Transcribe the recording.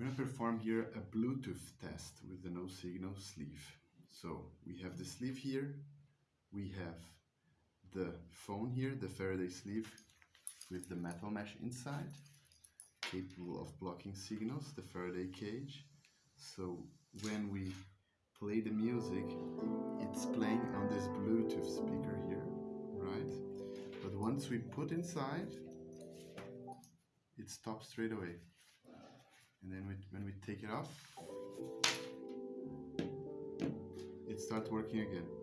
going to perform here a Bluetooth test with the no signal sleeve. So we have the sleeve here, we have the phone here, the Faraday sleeve with the metal mesh inside, capable of blocking signals, the Faraday cage. So when we play the music, it's playing on this Bluetooth speaker here, right? But once we put inside, it stops straight away. And then when we take it off, it starts working again.